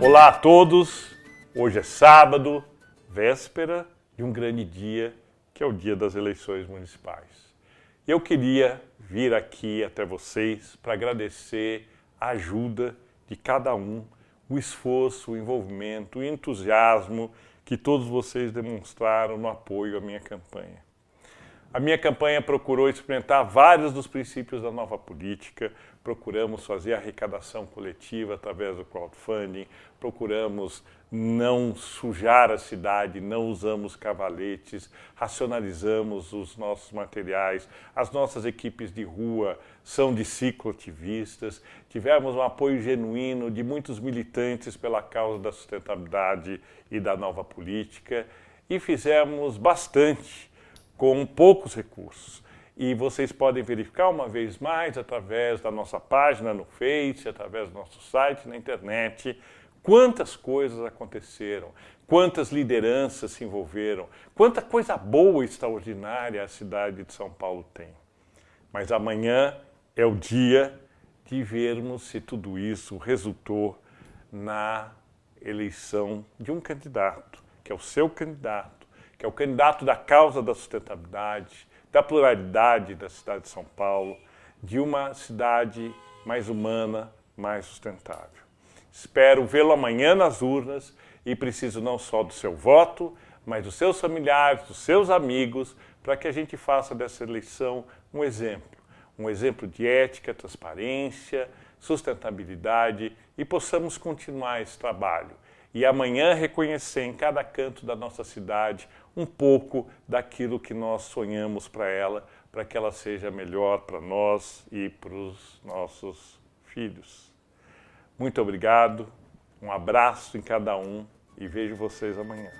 Olá a todos, hoje é sábado, véspera de um grande dia, que é o dia das eleições municipais. Eu queria vir aqui até vocês para agradecer a ajuda de cada um, o esforço, o envolvimento, o entusiasmo que todos vocês demonstraram no apoio à minha campanha. A minha campanha procurou experimentar vários dos princípios da nova política, procuramos fazer arrecadação coletiva através do crowdfunding, procuramos não sujar a cidade, não usamos cavaletes, racionalizamos os nossos materiais, as nossas equipes de rua são de cicloativistas, tivemos um apoio genuíno de muitos militantes pela causa da sustentabilidade e da nova política. E fizemos bastante com poucos recursos. E vocês podem verificar uma vez mais através da nossa página no Face, através do nosso site, na internet, quantas coisas aconteceram, quantas lideranças se envolveram, quanta coisa boa e extraordinária a cidade de São Paulo tem. Mas amanhã é o dia de vermos se tudo isso resultou na eleição de um candidato, que é o seu candidato, que é o candidato da causa da sustentabilidade, da pluralidade da cidade de São Paulo, de uma cidade mais humana, mais sustentável. Espero vê-lo amanhã nas urnas e preciso não só do seu voto, mas dos seus familiares, dos seus amigos, para que a gente faça dessa eleição um exemplo. Um exemplo de ética, transparência, sustentabilidade e possamos continuar esse trabalho. E amanhã reconhecer em cada canto da nossa cidade um pouco daquilo que nós sonhamos para ela, para que ela seja melhor para nós e para os nossos filhos. Muito obrigado, um abraço em cada um e vejo vocês amanhã.